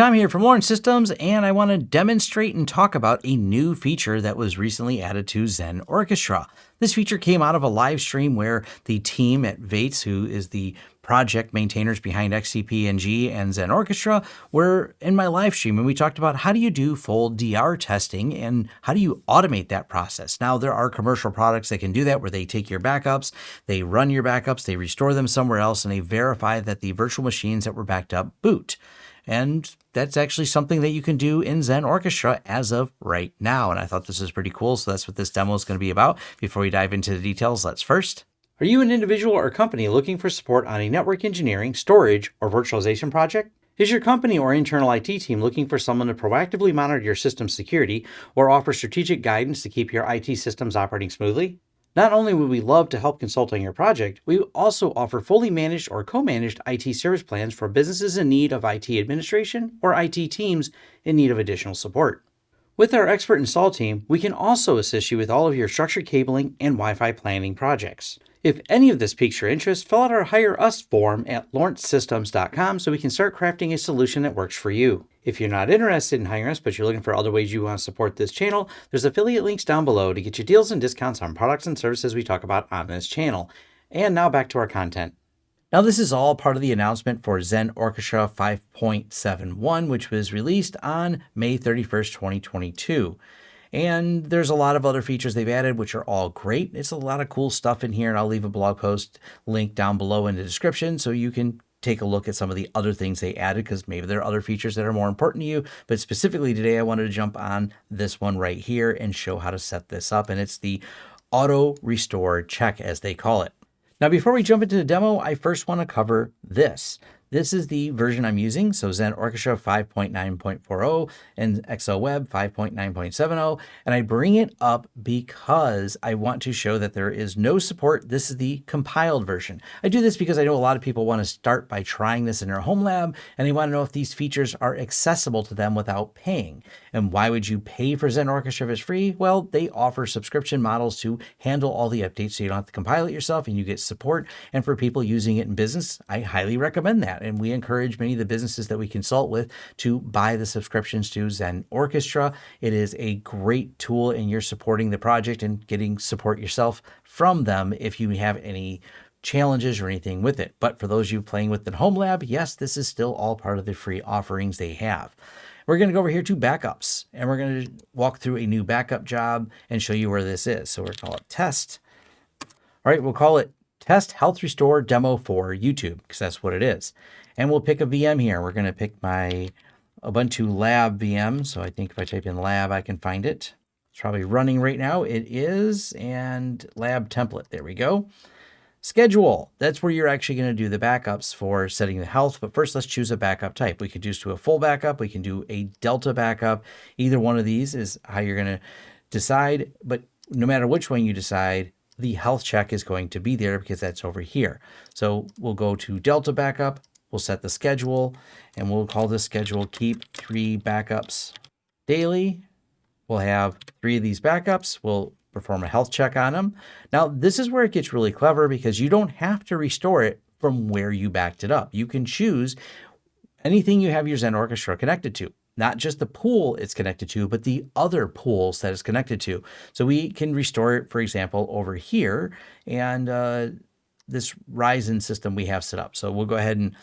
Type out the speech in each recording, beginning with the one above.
Tom here from Lawrence Systems, and I want to demonstrate and talk about a new feature that was recently added to Xen Orchestra. This feature came out of a live stream where the team at Vates, who is the project maintainers behind XCP-ng and Xen Orchestra, were in my live stream, and we talked about how do you do full DR testing and how do you automate that process. Now, there are commercial products that can do that where they take your backups, they run your backups, they restore them somewhere else, and they verify that the virtual machines that were backed up boot. And that's actually something that you can do in Xen Orchestra as of right now. And I thought this was pretty cool. So that's what this demo is going to be about. Before we dive into the details, let's first. Are you an individual or company looking for support on a network engineering, storage, or virtualization project? Is your company or internal IT team looking for someone to proactively monitor your system security or offer strategic guidance to keep your IT systems operating smoothly? Not only would we love to help consult on your project, we also offer fully managed or co-managed IT service plans for businesses in need of IT administration or IT teams in need of additional support. With our expert install team, we can also assist you with all of your structured cabling and Wi-Fi planning projects. If any of this piques your interest, fill out our Hire Us form at lawrencesystems.com so we can start crafting a solution that works for you. If you're not interested in hiring us, but you're looking for other ways you want to support this channel, there's affiliate links down below to get you deals and discounts on products and services we talk about on this channel. And now back to our content. Now, this is all part of the announcement for Xen Orchestra 5.71, which was released on May 31st, 2022. And there's a lot of other features they've added, which are all great. It's a lot of cool stuff in here, and I'll leave a blog post link down below in the description so you can take a look at some of the other things they added because maybe there are other features that are more important to you. But specifically today, I wanted to jump on this one right here and show how to set this up. And it's the auto restore check as they call it. Now, before we jump into the demo, I first want to cover this. This is the version I'm using, so Xen Orchestra 5.9.40 and XOWeb 5.9.70, and I bring it up because I want to show that there is no support. This is the compiled version. I do this because I know a lot of people want to start by trying this in their home lab, and they want to know if these features are accessible to them without paying. And why would you pay for Xen Orchestra if it's free? Well, they offer subscription models to handle all the updates so you don't have to compile it yourself and you get support. And for people using it in business, I highly recommend that. And we encourage many of the businesses that we consult with to buy the subscriptions to Xen Orchestra. It is a great tool and you're supporting the project and getting support yourself from them if you have any challenges or anything with it. But for those you playing with the home lab, yes, this is still all part of the free offerings they have. We're going to go over here to backups and we're going to walk through a new backup job and show you where this is. So we're going to call it test. All right, we'll call it test health restore demo for YouTube because that's what it is. And we'll pick a VM here. We're going to pick my Ubuntu lab VM. So I think if I type in lab, I can find it. It's probably running right now. It is. And lab template. There we go. Schedule. That's where you're actually going to do the backups for setting the health. But first, let's choose a backup type. We could just do a full backup. We can do a Delta backup. Either one of these is how you're going to decide. But no matter which one you decide, the health check is going to be there because that's over here. So we'll go to Delta backup. We'll set the schedule and we'll call this schedule keep three backups daily. We'll have three of these backups. We'll perform a health check on them. Now, this is where it gets really clever because you don't have to restore it from where you backed it up. You can choose anything you have your Xen Orchestra connected to, not just the pool it's connected to, but the other pools that it's connected to. So we can restore it, for example, over here and uh, this Ryzen system we have set up. So we'll go ahead and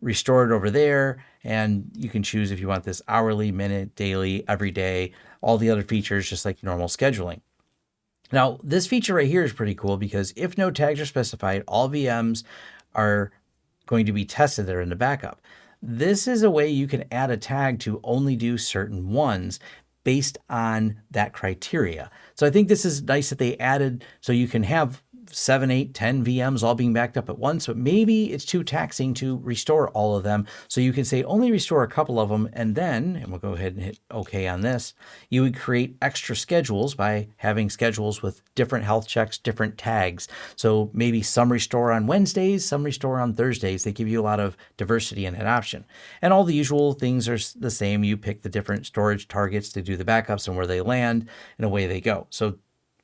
restore it over there. And you can choose if you want this hourly, minute, daily, every day, all the other features, just like normal scheduling. Now, this feature right here is pretty cool because if no tags are specified, all VMs are going to be tested that are in the backup. This is a way you can add a tag to only do certain ones based on that criteria. So I think this is nice that they added so you can have seven, eight, 10 VMs all being backed up at once, but maybe it's too taxing to restore all of them. So you can say only restore a couple of them. And then, and we'll go ahead and hit OK on this, you would create extra schedules by having schedules with different health checks, different tags. So maybe some restore on Wednesdays, some restore on Thursdays. They give you a lot of diversity in that option. And all the usual things are the same. You pick the different storage targets to do the backups and where they land and away they go. So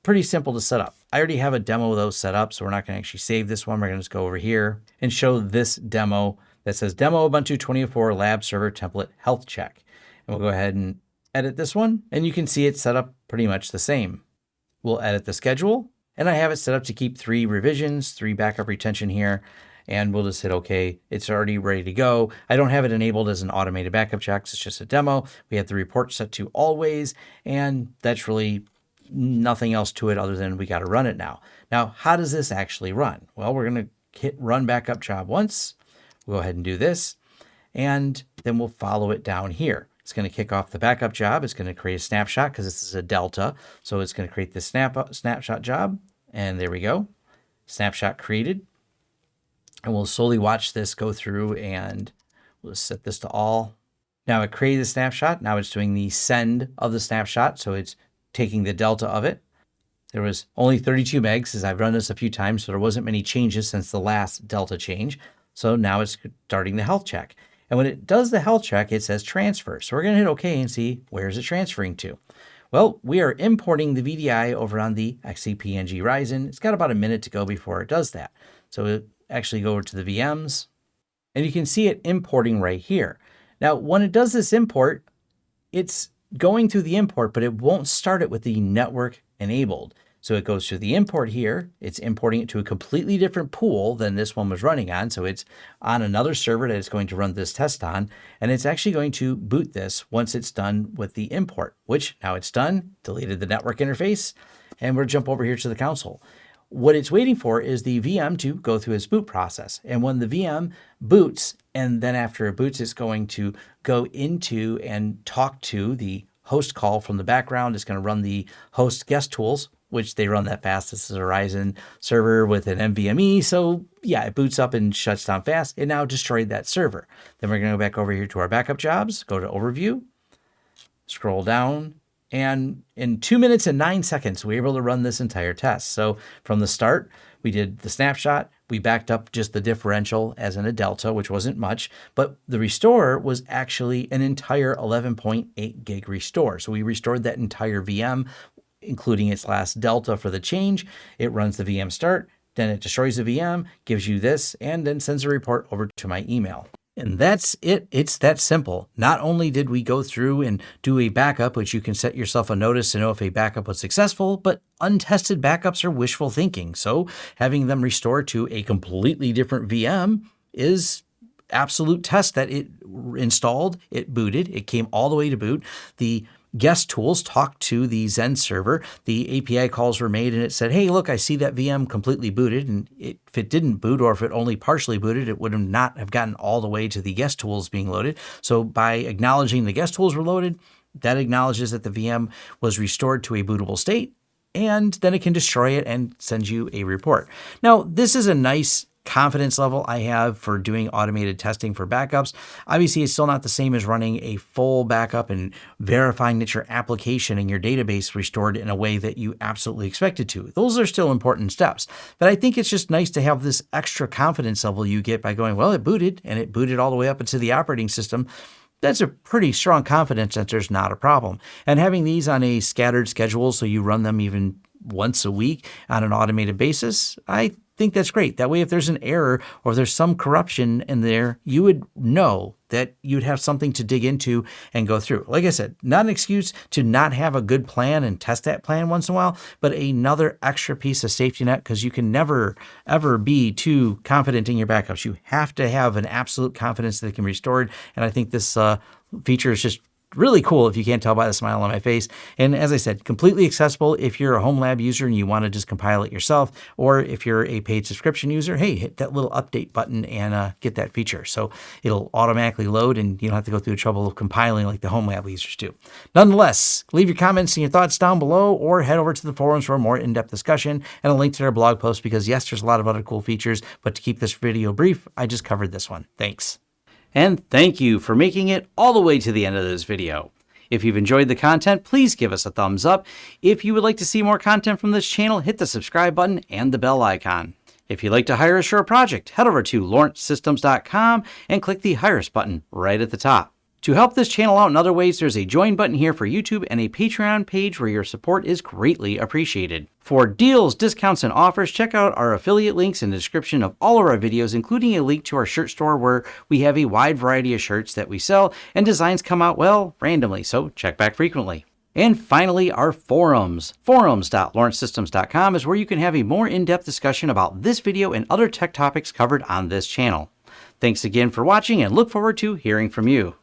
pretty simple to set up. I already have a demo of those set up, so we're not going to actually save this one. We're going to just go over here and show this demo that says Demo Ubuntu 24 Lab Server Template Health Check. And we'll go ahead and edit this one, and you can see it's set up pretty much the same. We'll edit the schedule, and I have it set up to keep three revisions, three backup retention here, and we'll just hit OK. It's already ready to go. I don't have it enabled as an automated backup check. It's just a demo. We have the report set to always, and that's really nothing else to it other than we got to run it now. Now, how does this actually run? Well, we're going to hit run backup job once. We'll go ahead and do this, and then we'll follow it down here. It's going to kick off the backup job. It's going to create a snapshot because this is a delta. So it's going to create the snap uh, snapshot job. And there we go. Snapshot created. And we'll slowly watch this go through and we'll set this to all. Now it created the snapshot. Now it's doing the send of the snapshot. So it's taking the delta of it. There was only 32 megs as I've run this a few times, so there wasn't many changes since the last delta change. So now it's starting the health check. And when it does the health check, it says transfer. So we're going to hit OK and see where is it transferring to. Well, we are importing the VDI over on the XCP-ng Ryzen. It's got about a minute to go before it does that. So we actually go over to the VMs and you can see it importing right here. Now, when it does this import, it's going through the import, but it won't start it with the network enabled. So it goes to the import here. It's importing it to a completely different pool than this one was running on. So it's on another server that it's going to run this test on. And it's actually going to boot this once it's done with the import, which now it's done, deleted the network interface, and we'll jump over here to the console. What it's waiting for is the VM to go through its boot process. And when the VM boots, and then after it boots, it's going to go into and talk to the host call from the background. It's going to run the host guest tools which they run that fast. This is a Ryzen server with an NVMe. So yeah, it boots up and shuts down fast. It now destroyed that server. Then we're going to go back over here to our backup jobs, go to overview, scroll down, and in two minutes and nine seconds, we were able to run this entire test. So from the start, we did the snapshot, we backed up just the differential as in a delta, which wasn't much, but the restore was actually an entire 11.8 gig restore. So we restored that entire VM including its last delta for the change. It runs the VM start, then it destroys the VM, gives you this, and then sends a report over to my email. And that's it. It's that simple. Not only did we go through and do a backup, which you can set yourself a notice to know if a backup was successful, but untested backups are wishful thinking. So having them restore to a completely different VM is absolute test that it installed, it booted, it came all the way to boot. The guest tools talked to the Xen server. The API calls were made and it said, hey, look, I see that VM completely booted. And it, if it didn't boot or if it only partially booted, it would have not have gotten all the way to the guest tools being loaded. So by acknowledging the guest tools were loaded, that acknowledges that the VM was restored to a bootable state and then it can destroy it and send you a report. Now, this is a nice confidence level I have for doing automated testing for backups. Obviously, it's still not the same as running a full backup and verifying that your application and your database restored in a way that you absolutely expected to. Those are still important steps. But I think it's just nice to have this extra confidence level you get by going, well, it booted and it booted all the way up into the operating system that's a pretty strong confidence that there's not a problem. And having these on a scattered schedule so you run them even once a week on an automated basis, I think that's great. That way, if there's an error or there's some corruption in there, you would know that you'd have something to dig into and go through. Like I said, not an excuse to not have a good plan and test that plan once in a while, but another extra piece of safety net because you can never, ever be too confident in your backups. You have to have an absolute confidence that it can be restored. And I think this uh, feature is just really cool if you can't tell by the smile on my face. And as I said, completely accessible if you're a home lab user and you want to just compile it yourself, or if you're a paid subscription user, hey, hit that little update button and uh, get that feature. So it'll automatically load and you don't have to go through the trouble of compiling like the home lab users do. Nonetheless, leave your comments and your thoughts down below or head over to the forums for a more in-depth discussion and a link to their blog post because yes, there's a lot of other cool features, but to keep this video brief, I just covered this one. Thanks. And thank you for making it all the way to the end of this video. If you've enjoyed the content, please give us a thumbs up. If you would like to see more content from this channel, hit the subscribe button and the bell icon. If you'd like to hire us for a project, head over to lawrencesystems.com and click the Hire Us button right at the top. To help this channel out in other ways, there's a join button here for YouTube and a Patreon page where your support is greatly appreciated. For deals, discounts, and offers, check out our affiliate links in the description of all of our videos, including a link to our shirt store where we have a wide variety of shirts that we sell and designs come out, well, randomly, so check back frequently. And finally, our forums. Forums.lawrencesystems.com is where you can have a more in-depth discussion about this video and other tech topics covered on this channel. Thanks again for watching and look forward to hearing from you.